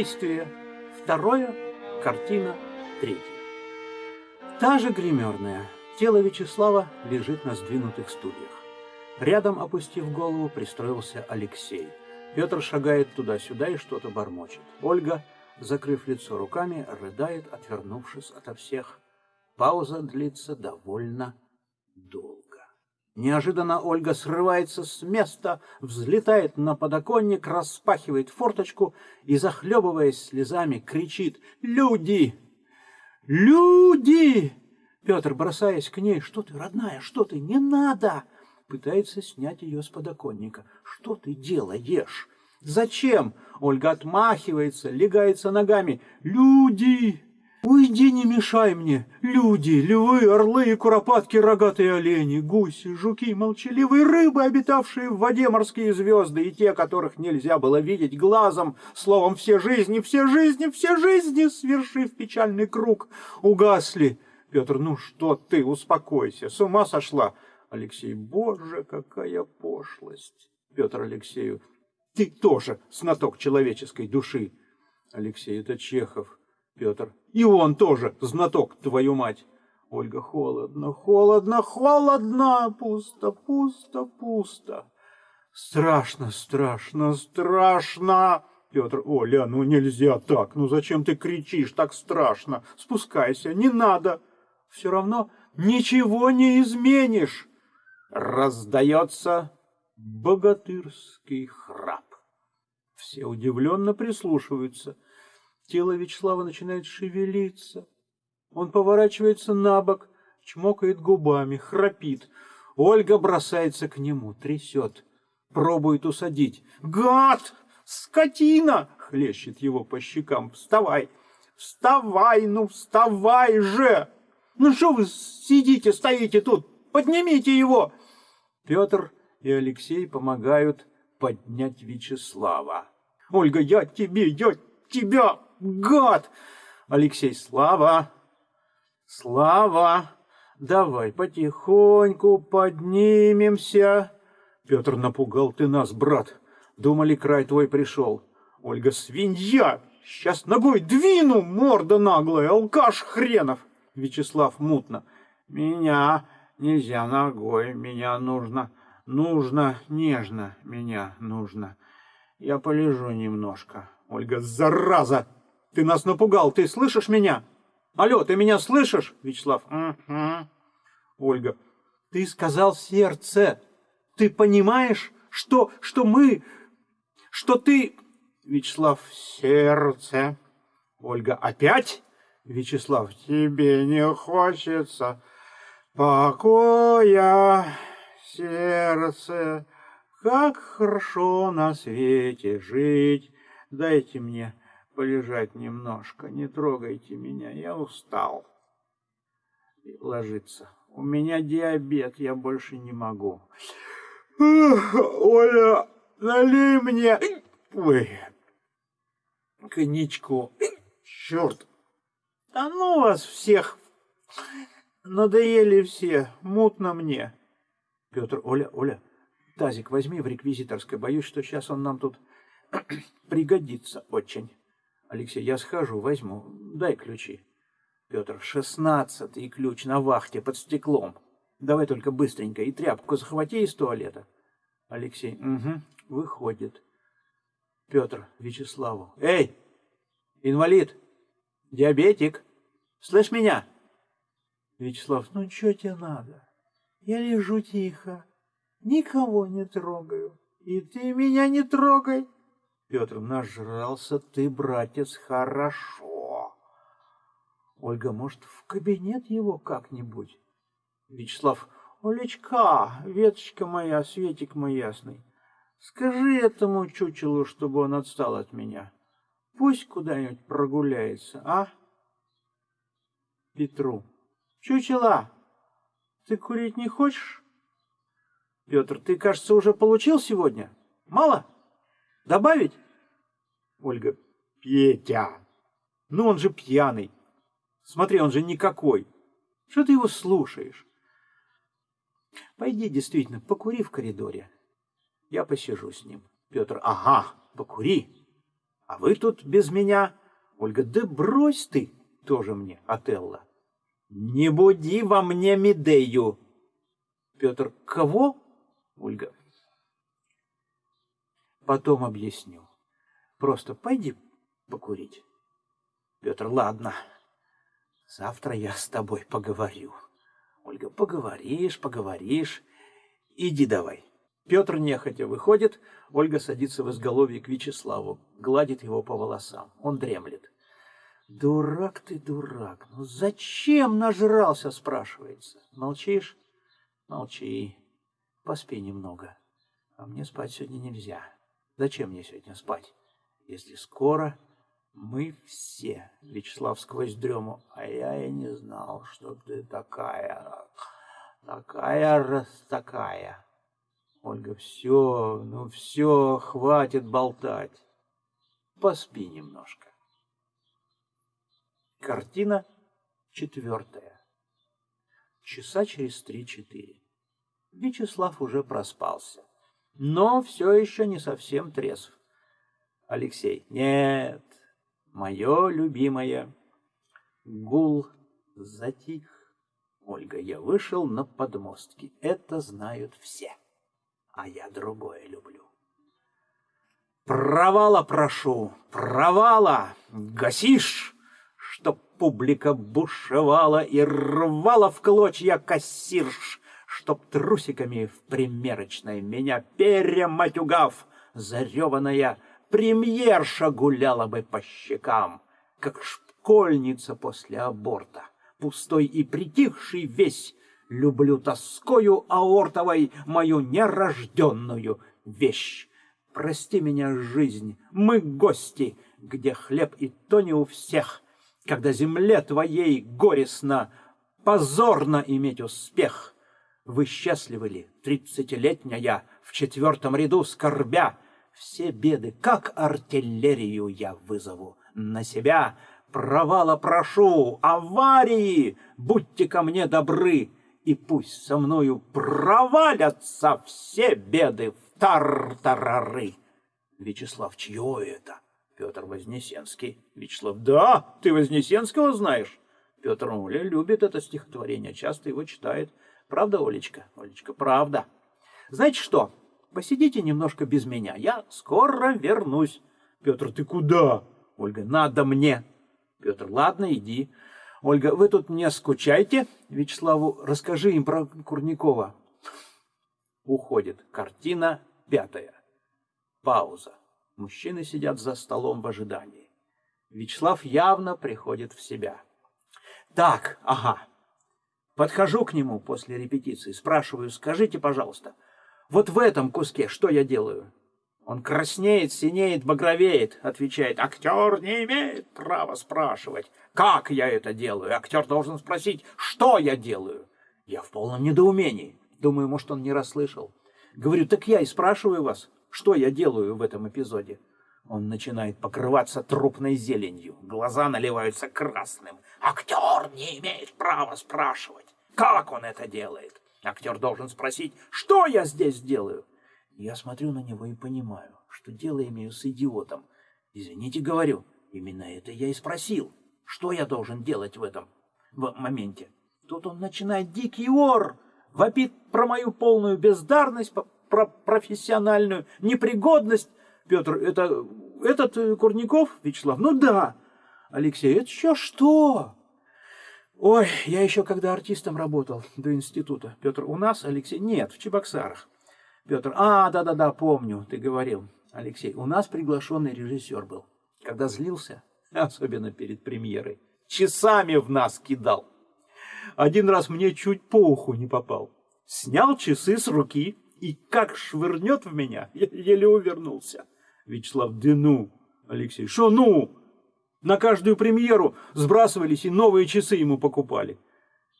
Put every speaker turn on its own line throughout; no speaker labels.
Действие второе, картина третья. Та же гримерная. Тело Вячеслава лежит на сдвинутых стульях. Рядом, опустив голову, пристроился Алексей. Петр шагает туда-сюда и что-то бормочет. Ольга, закрыв лицо руками, рыдает, отвернувшись ото всех. Пауза длится довольно. Неожиданно Ольга срывается с места, взлетает на подоконник, распахивает форточку и, захлебываясь слезами, кричит «Люди! Люди!» Петр, бросаясь к ней, «Что ты, родная, что ты? Не надо!» Пытается снять ее с подоконника. «Что ты делаешь? Зачем?» Ольга отмахивается, легается ногами. «Люди!» Уйди, не мешай мне, люди, львы, орлы и куропатки, рогатые олени, гуси, жуки, молчаливые рыбы, обитавшие в воде морские звезды, и те, которых нельзя было видеть глазом, словом, все жизни, все жизни, все жизни, свершив печальный круг, угасли. Петр, ну что ты, успокойся, с ума сошла. Алексей, боже, какая пошлость. Петр Алексею, ты тоже знаток человеческой души. Алексей, это Чехов. Петр. И он тоже знаток, твою мать. Ольга, холодно, холодно, холодно, пусто, пусто, пусто. Страшно, страшно, страшно. Петр, Оля, ну нельзя так, ну зачем ты кричишь, так страшно. Спускайся, не надо. Все равно ничего не изменишь. Раздается богатырский храп. Все удивленно прислушиваются. Тело Вячеслава начинает шевелиться. Он поворачивается на бок, чмокает губами, храпит. Ольга бросается к нему, трясет, пробует усадить. «Гад! Скотина!» — хлещет его по щекам. «Вставай! Вставай, ну вставай же! Ну что вы сидите, стоите тут? Поднимите его!» Петр и Алексей помогают поднять Вячеслава. «Ольга, я тебе, я тебя гад! Алексей, Слава! Слава! Давай потихоньку поднимемся. Петр напугал ты нас, брат. Думали, край твой пришел. Ольга, свинья! Сейчас ногой двину, морда наглая, алкаш хренов. Вячеслав мутно. Меня нельзя ногой, меня нужно, нужно, нежно, меня нужно. Я полежу немножко. Ольга, зараза! Ты нас напугал, ты слышишь меня? Алло, ты меня слышишь? Вячеслав. Угу. Ольга. Ты сказал сердце. Ты понимаешь, что, что мы, что ты... Вячеслав. Сердце. Ольга. Опять? Вячеслав. Тебе не хочется покоя, сердце. Как хорошо на свете жить. Дайте мне полежать немножко, не трогайте меня, я устал. И ложиться. У меня диабет, я больше не могу. Оля, налей мне... Ой, коньячку. Черт. Да ну вас всех. Надоели все, мутно мне. Петр, Оля, Оля, тазик возьми в реквизиторской. Боюсь, что сейчас он нам тут пригодится очень. Алексей, я схожу, возьму. Дай ключи. Петр, шестнадцатый ключ на вахте под стеклом. Давай только быстренько и тряпку захвати из туалета. Алексей, угу, выходит. Петр Вячеславу. Эй, инвалид, диабетик, слышь меня? Вячеслав, ну что тебе надо? Я лежу тихо, никого не трогаю. И ты меня не трогай. Петр, нажрался ты, братец, хорошо. Ольга, может, в кабинет его как-нибудь? Вячеслав, Олечка, веточка моя, светик мой ясный, скажи этому чучелу, чтобы он отстал от меня. Пусть куда-нибудь прогуляется, а? Петру. Чучела, ты курить не хочешь? Петр, ты, кажется, уже получил сегодня? Мало? Добавить? Ольга. Петя. Ну он же пьяный. Смотри, он же никакой. Что ты его слушаешь? Пойди действительно, покури в коридоре. Я посижу с ним. Петр. Ага, покури. А вы тут без меня? Ольга, да брось ты, тоже мне, Отелло. Не буди во мне Медею. Петр, кого? Ольга, потом объясню. Просто пойди покурить. Петр, ладно, завтра я с тобой поговорю. Ольга, поговоришь, поговоришь. Иди давай. Петр нехотя выходит, Ольга садится в изголовье к Вячеславу, гладит его по волосам. Он дремлет. Дурак ты, дурак. Ну зачем нажрался, спрашивается. Молчишь? Молчи. Поспи немного. А мне спать сегодня нельзя. Зачем мне сегодня спать? Если скоро мы все, Вячеслав сквозь дрему, а я и не знал, что ты такая, такая раз такая. Ольга, все, ну все, хватит болтать. Поспи немножко. Картина четвертая. Часа через три-четыре. Вячеслав уже проспался, но все еще не совсем трезв. Алексей, нет, мое любимое. Гул затих. Ольга, я вышел на подмостки. Это знают все а я другое люблю. Провала прошу, провала, гасишь, чтоб публика бушевала и рвала в клочья кассирш, чтоб трусиками в примерочной меня перематюгав, зареванная премьерша гуляла бы по щекам, как школьница после аборта, пустой и притихший весь, Люблю тоскою аортовой мою нерожденную вещь. Прости меня, жизнь, мы гости, где хлеб и то не у всех, когда земле твоей горестно, позорно иметь успех. Вы счастливы ли, тридцатилетняя, в четвертом ряду скорбя? Все беды, как артиллерию я вызову на себя. Провала прошу, аварии, будьте ко мне добры, и пусть со мною провалятся все беды в тартарары. Вячеслав, чье это? Петр Вознесенский. Вячеслав, да, ты Вознесенского знаешь? Петр Оля любит это стихотворение, часто его читает. Правда, Олечка? Олечка, правда. Знаете что, посидите немножко без меня, я скоро вернусь. Петр, ты куда? Ольга, надо мне. Петр, ладно, иди. Ольга, вы тут не скучайте. Вячеславу, расскажи им про Курникова. Уходит. Картина пятая. Пауза. Мужчины сидят за столом в ожидании. Вячеслав явно приходит в себя. Так, ага. Подхожу к нему после репетиции, спрашиваю, скажите, пожалуйста, вот в этом куске что я делаю? Он краснеет, синеет, багровеет, отвечает, актер не имеет права спрашивать, как я это делаю. Актер должен спросить, что я делаю. Я в полном недоумении. Думаю, может, он не расслышал. Говорю, так я и спрашиваю вас, что я делаю в этом эпизоде. Он начинает покрываться трупной зеленью. Глаза наливаются красным. Актер не имеет права спрашивать, как он это делает. Актер должен спросить, что я здесь делаю. Я смотрю на него и понимаю, что дело имею с идиотом. Извините, говорю, именно это я и спросил. Что я должен делать в этом в моменте? Тут он начинает дикий ор, вопит про мою полную бездарность, про профессиональную непригодность. Петр, это этот э, Курников, Вячеслав? Ну да. Алексей, это еще что? Ой, я еще когда артистом работал до института. Петр, у нас, Алексей? Нет, в Чебоксарах. Петр, а, да-да-да, помню, ты говорил. Алексей, у нас приглашенный режиссер был. Когда злился, особенно перед премьерой, часами в нас кидал. Один раз мне чуть по уху не попал. Снял часы с руки и как швырнет в меня, еле увернулся. Вячеслав, да ну, Алексей, что ну? На каждую премьеру сбрасывались и новые часы ему покупали.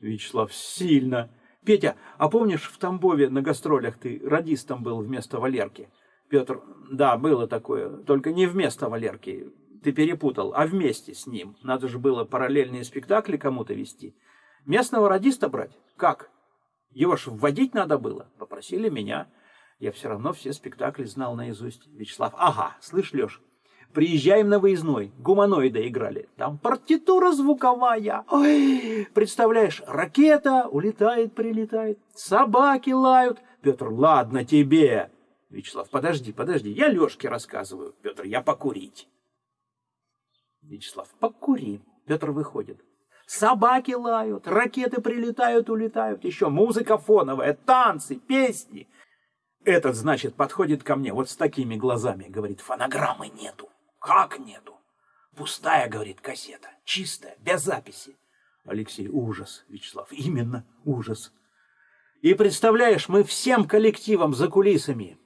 Вячеслав, сильно. Петя, а помнишь, в Тамбове на гастролях ты радистом был вместо Валерки? Петр, да, было такое, только не вместо Валерки. Ты перепутал, а вместе с ним. Надо же было параллельные спектакли кому-то вести. Местного радиста брать? Как? Его ж вводить надо было. Попросили меня. Я все равно все спектакли знал наизусть. Вячеслав, ага, слышь, Леш, Приезжаем на выездной, гуманоида играли. Там партитура звуковая. Ой, представляешь, ракета улетает, прилетает, собаки лают. Петр, ладно тебе. Вячеслав, подожди, подожди, я Лешке рассказываю. Петр, я покурить. Вячеслав, покури. Петр выходит. Собаки лают, ракеты прилетают, улетают, еще музыка фоновая, танцы, песни. Этот, значит, подходит ко мне вот с такими глазами, говорит, фонограммы нету. Как нету? Пустая, говорит, кассета, чистая, без записи. Алексей, ужас, Вячеслав, именно ужас. И представляешь, мы всем коллективом за кулисами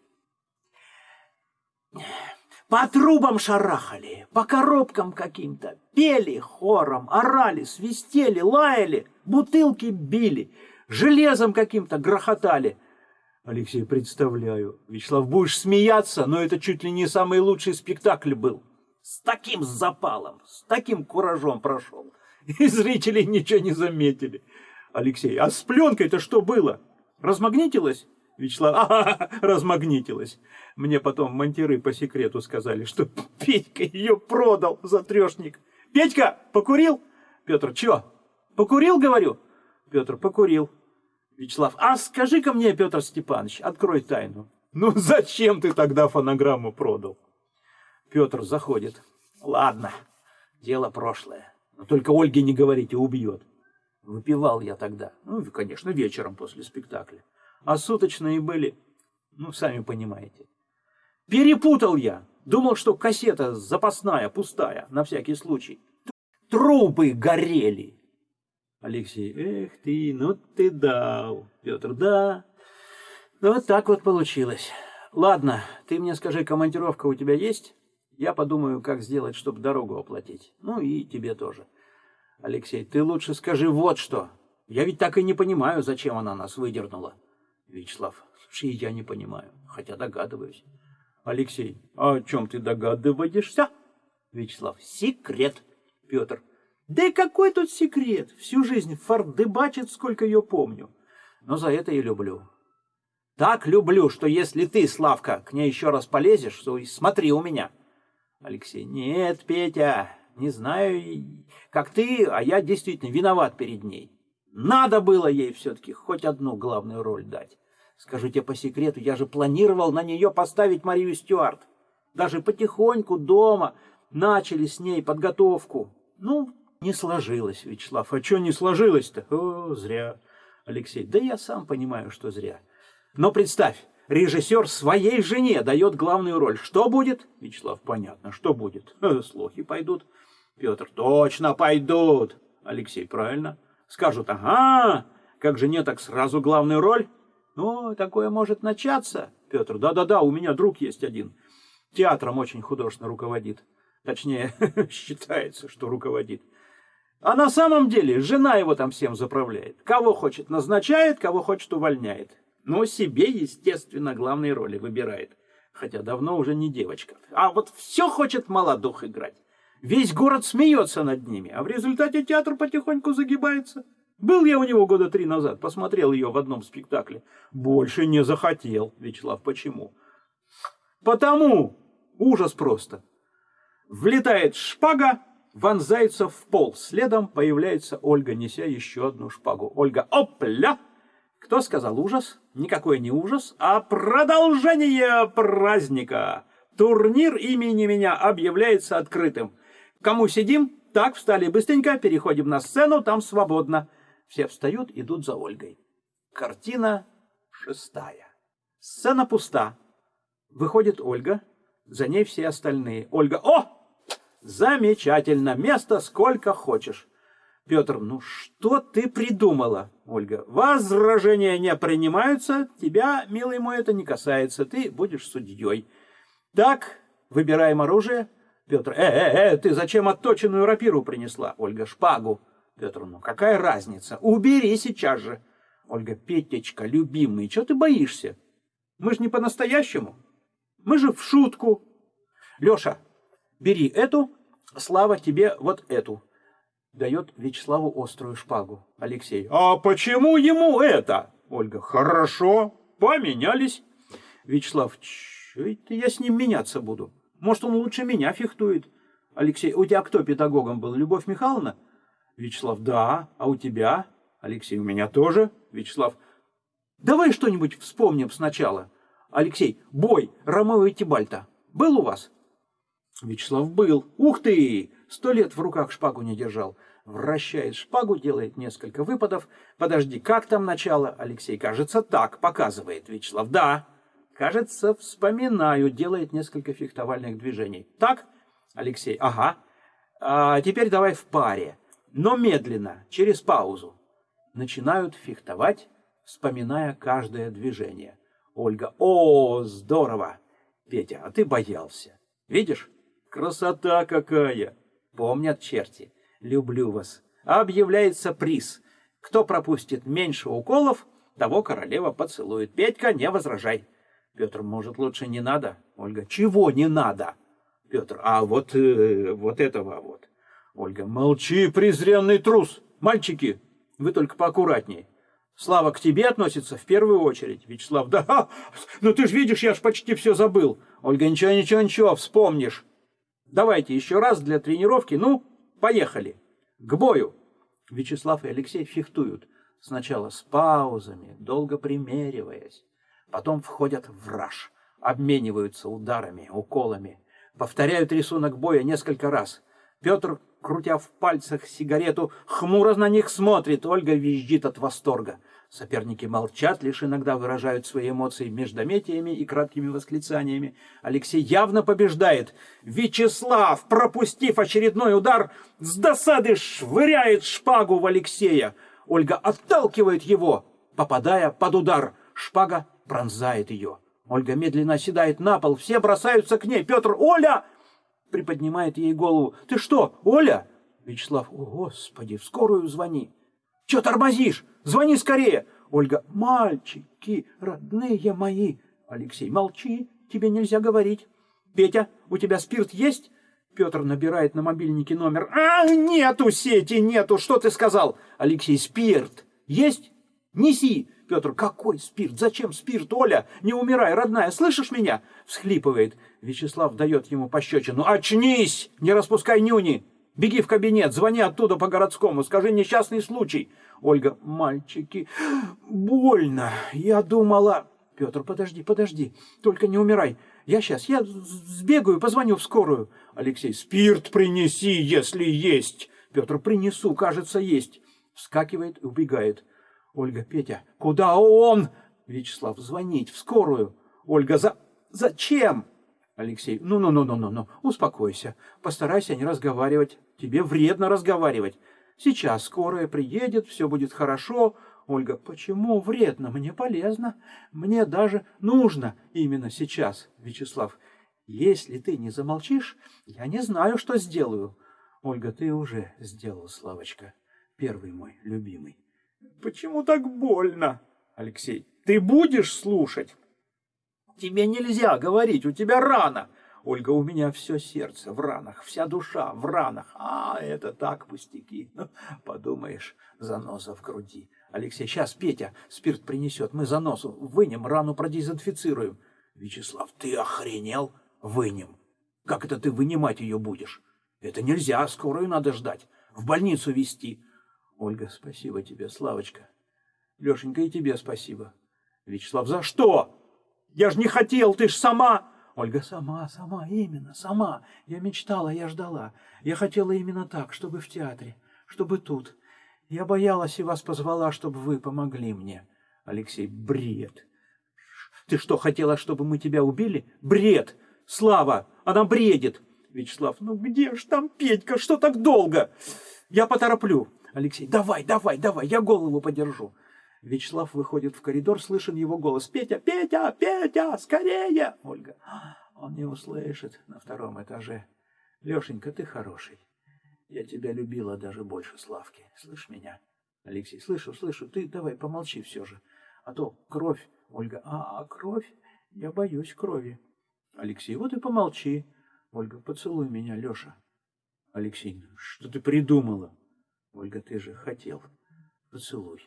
по трубам шарахали, по коробкам каким-то, пели хором, орали, свистели, лаяли, бутылки били, железом каким-то грохотали. Алексей, представляю. Вячеслав, будешь смеяться, но это чуть ли не самый лучший спектакль был. С таким запалом, с таким куражом прошел. И зрители ничего не заметили. Алексей, а с пленкой-то что было? Размагнитилось? Вячеслав, ага, размагнитилась. Мне потом монтеры по секрету сказали, что Петька ее продал за трешник. Петька, покурил? Петр, чё? Покурил, говорю? Петр, покурил. Вячеслав, а скажи-ка мне, Петр Степанович, открой тайну. Ну зачем ты тогда фонограмму продал? Петр заходит. Ладно, дело прошлое. Но только Ольге не говорите, убьет. Выпивал я тогда. Ну, конечно, вечером после спектакля а суточные были, ну, сами понимаете. Перепутал я. Думал, что кассета запасная, пустая, на всякий случай. Трубы горели. Алексей, эх ты, ну ты дал. Петр, да. Ну, вот так вот получилось. Ладно, ты мне скажи, командировка у тебя есть? Я подумаю, как сделать, чтобы дорогу оплатить. Ну и тебе тоже. Алексей, ты лучше скажи вот что. Я ведь так и не понимаю, зачем она нас выдернула. Вячеслав, слушай, я не понимаю, хотя догадываюсь. Алексей, а о чем ты догадываешься? Вячеслав, секрет. Петр, да и какой тут секрет? Всю жизнь фардыбачит, сколько ее помню. Но за это и люблю. Так люблю, что если ты, Славка, к ней еще раз полезешь, то и смотри у меня. Алексей, нет, Петя, не знаю, как ты, а я действительно виноват перед ней. Надо было ей все-таки хоть одну главную роль дать. Скажу тебе по секрету, я же планировал на нее поставить Марию Стюарт. Даже потихоньку дома начали с ней подготовку. Ну, не сложилось, Вячеслав. А что не сложилось-то? О, зря. Алексей, да я сам понимаю, что зря. Но представь, режиссер своей жене дает главную роль. Что будет? Вячеслав, понятно, что будет? Слухи пойдут. Петр, точно пойдут. Алексей, правильно. Скажут, ага, как же не так сразу главную роль? Ну, такое может начаться. Петр, да-да-да, у меня друг есть один. Театром очень художественно руководит. Точнее, считается, что руководит. А на самом деле жена его там всем заправляет. Кого хочет назначает, кого хочет увольняет. Но себе, естественно, главные роли выбирает. Хотя давно уже не девочка. А вот все хочет молодух играть. Весь город смеется над ними, а в результате театр потихоньку загибается. Был я у него года три назад, посмотрел ее в одном спектакле. Больше не захотел. Вячеслав, почему? Потому. Ужас просто. Влетает шпага, вонзается в пол. Следом появляется Ольга, неся еще одну шпагу. Ольга, опля! Кто сказал ужас? Никакой не ужас, а продолжение праздника. Турнир имени меня объявляется открытым. Кому сидим? Так, встали быстренько, переходим на сцену, там свободно. Все встают, идут за Ольгой. Картина шестая. Сцена пуста. Выходит Ольга, за ней все остальные. Ольга, о, замечательно, место сколько хочешь. Петр, ну что ты придумала? Ольга, возражения не принимаются, тебя, милый мой, это не касается, ты будешь судьей. Так, выбираем оружие. Петр, э, э, э, ты зачем отточенную рапиру принесла? Ольга, шпагу. Петр, ну какая разница? Убери сейчас же. Ольга, Петечка, любимый, что ты боишься? Мы же не по-настоящему. Мы же в шутку. Леша, бери эту, Слава тебе вот эту. Дает Вячеславу острую шпагу. Алексей, а почему ему это? Ольга, хорошо, поменялись. Вячеслав, что это я с ним меняться буду? Может, он лучше меня фехтует. Алексей, у тебя кто педагогом был? Любовь Михайловна? Вячеслав, да. А у тебя? Алексей, у меня тоже. Вячеслав, давай что-нибудь вспомним сначала. Алексей, бой Ромео и Тибальта был у вас? Вячеслав был. Ух ты! Сто лет в руках шпагу не держал. Вращает шпагу, делает несколько выпадов. Подожди, как там начало? Алексей, кажется, так, показывает Вячеслав. Да, кажется, вспоминаю, делает несколько фехтовальных движений. Так? Алексей, ага. А теперь давай в паре, но медленно, через паузу. Начинают фехтовать, вспоминая каждое движение. Ольга, о, здорово! Петя, а ты боялся. Видишь, красота какая! Помнят черти. Люблю вас. Объявляется приз. Кто пропустит меньше уколов, того королева поцелует. Петька, не возражай. Петр, может, лучше не надо? Ольга, чего не надо? Петр, а вот, э, вот этого вот. Ольга, молчи, презренный трус. Мальчики, вы только поаккуратней. Слава к тебе относится в первую очередь. Вячеслав, да, ну ты ж видишь, я ж почти все забыл. Ольга, ничего, ничего, ничего, вспомнишь. Давайте еще раз для тренировки. Ну, поехали. К бою. Вячеслав и Алексей фехтуют. Сначала с паузами, долго примериваясь. Потом входят в раж. Обмениваются ударами, уколами. Повторяют рисунок боя несколько раз. Петр, крутя в пальцах сигарету, хмуро на них смотрит. Ольга визжит от восторга. Соперники молчат, лишь иногда выражают свои эмоции междометиями и краткими восклицаниями. Алексей явно побеждает. Вячеслав, пропустив очередной удар, с досады швыряет шпагу в Алексея. Ольга отталкивает его, попадая под удар. Шпага пронзает ее. Ольга медленно оседает на пол, все бросаются к ней. Петр, Оля! Приподнимает ей голову. Ты что, Оля? Вячеслав, о, Господи, в скорую звони. Че тормозишь? Звони скорее. Ольга, мальчики, родные мои. Алексей, молчи, тебе нельзя говорить. Петя, у тебя спирт есть? Петр набирает на мобильнике номер. А, нету сети, нету. Что ты сказал? Алексей, спирт. Есть? Неси. Петр, какой спирт? Зачем спирт, Оля? Не умирай, родная, слышишь меня? Всхлипывает. Вячеслав дает ему пощечину. Очнись! Не распускай нюни! Беги в кабинет, звони оттуда по городскому, скажи несчастный случай. Ольга, мальчики, больно. Я думала... Петр, подожди, подожди, только не умирай. Я сейчас, я сбегаю, позвоню в скорую. Алексей, спирт принеси, если есть. Петр, принесу, кажется, есть. Вскакивает и убегает. Ольга, Петя, куда он? Вячеслав, звонить в скорую. Ольга, за... зачем? Алексей, ну-ну-ну-ну-ну, успокойся, постарайся не разговаривать, тебе вредно разговаривать. Сейчас скорая приедет, все будет хорошо. Ольга, почему вредно? Мне полезно, мне даже нужно именно сейчас. Вячеслав, если ты не замолчишь, я не знаю, что сделаю. Ольга, ты уже сделал, Славочка, первый мой любимый. Почему так больно? Алексей, ты будешь слушать? Тебе нельзя говорить, у тебя рана. Ольга, у меня все сердце в ранах, вся душа в ранах. А, это так пустяки. Ну, подумаешь, заноза в груди. Алексей, сейчас Петя спирт принесет, мы заносу вынем, рану продезинфицируем. Вячеслав, ты охренел? Вынем. Как это ты вынимать ее будешь? Это нельзя, скорую надо ждать. В больницу везти. Ольга, спасибо тебе, Славочка. Лешенька, и тебе спасибо. Вячеслав, за что? Я ж не хотел, ты ж сама... Ольга, сама, сама, именно, сама. Я мечтала, я ждала. Я хотела именно так, чтобы в театре, чтобы тут. Я боялась и вас позвала, чтобы вы помогли мне. Алексей, бред. Ты что, хотела, чтобы мы тебя убили? Бред! Слава, она бредит. Вячеслав, ну где ж там Петька, что так долго? Я потороплю. Алексей, давай, давай, давай, я голову подержу. Вячеслав выходит в коридор, слышен его голос. «Петя! Петя! Петя! Скорее!» Ольга. Он не услышит на втором этаже. «Лешенька, ты хороший. Я тебя любила даже больше Славки. Слышь меня?» Алексей. «Слышу, слышу. Ты давай помолчи все же. А то кровь...» Ольга. «А, а кровь? Я боюсь крови». Алексей. «Вот и помолчи». Ольга. «Поцелуй меня, Леша». Алексей. «Что ты придумала?» Ольга. «Ты же хотел. Поцелуй».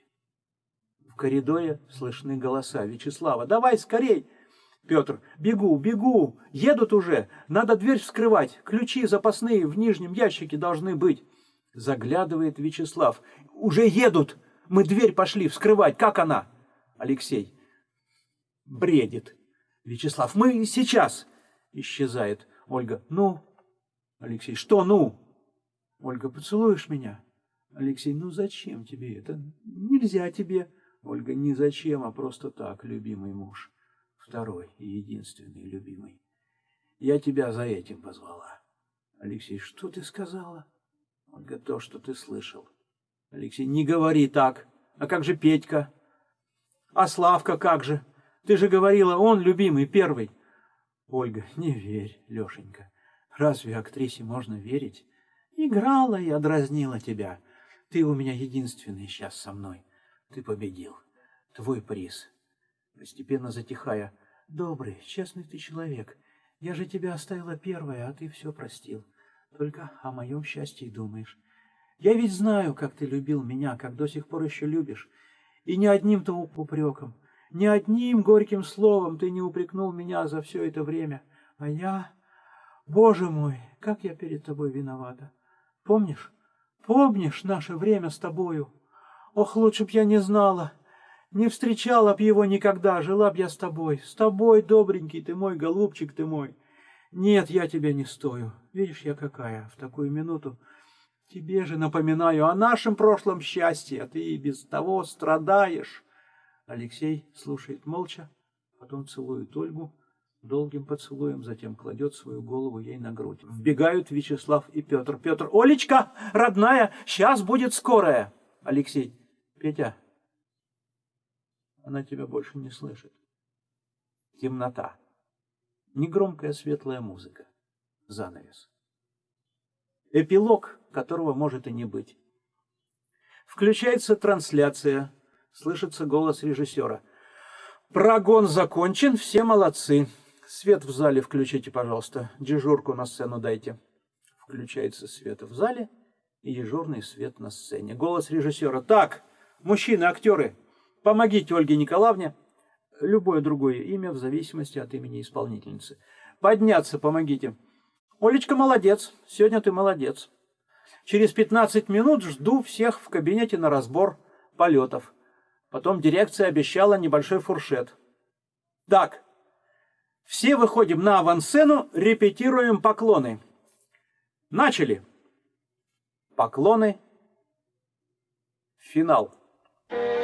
Коридоре слышны голоса. Вячеслава, давай скорей! Петр. Бегу, бегу. Едут уже. Надо дверь вскрывать. Ключи запасные в нижнем ящике должны быть. Заглядывает Вячеслав. Уже едут. Мы дверь пошли вскрывать. Как она? Алексей. Бредит. Вячеслав. Мы сейчас. Исчезает. Ольга. Ну? Алексей. Что ну? Ольга. Поцелуешь меня? Алексей. Ну зачем тебе это? Нельзя тебе. Ольга. Не зачем, а просто так, любимый муж второй и единственный любимый. Я тебя за этим позвала. Алексей, что ты сказала? Ольга, то, что ты слышал. Алексей, не говори так. А как же Петька? А Славка как же? Ты же говорила, он любимый, первый. Ольга, не верь, Лешенька. Разве актрисе можно верить? Играла я, дразнила тебя. Ты у меня единственный сейчас со мной. Ты победил. Твой приз постепенно затихая. «Добрый, честный ты человек. Я же тебя оставила первая, а ты все простил. Только о моем счастье думаешь. Я ведь знаю, как ты любил меня, как до сих пор еще любишь. И ни одним-то упреком, ни одним горьким словом ты не упрекнул меня за все это время. А я... Боже мой, как я перед тобой виновата. Помнишь? Помнишь наше время с тобою? Ох, лучше б я не знала. Не встречала б его никогда, жила б я с тобой. С тобой, добренький ты мой, голубчик ты мой. Нет, я тебя не стою. Видишь, я какая в такую минуту. Тебе же напоминаю о нашем прошлом счастье, а ты и без того страдаешь. Алексей слушает молча, потом целует Ольгу долгим поцелуем, затем кладет свою голову ей на грудь. Вбегают Вячеслав и Петр. Петр, Олечка, родная, сейчас будет скорая. Алексей, Петя, она тебя больше не слышит. Темнота. Негромкая светлая музыка. Занавес. Эпилог, которого может и не быть. Включается трансляция. Слышится голос режиссера. Прогон закончен, все молодцы. Свет в зале включите, пожалуйста. Дежурку на сцену дайте. Включается свет в зале и дежурный свет на сцене. Голос режиссера. Так, мужчины, актеры, Помогите Ольге Николаевне, любое другое имя в зависимости от имени исполнительницы. Подняться помогите. Олечка молодец, сегодня ты молодец. Через 15 минут жду всех в кабинете на разбор полетов. Потом дирекция обещала небольшой фуршет. Так, все выходим на авансцену, репетируем поклоны. Начали поклоны, финал. Thank you.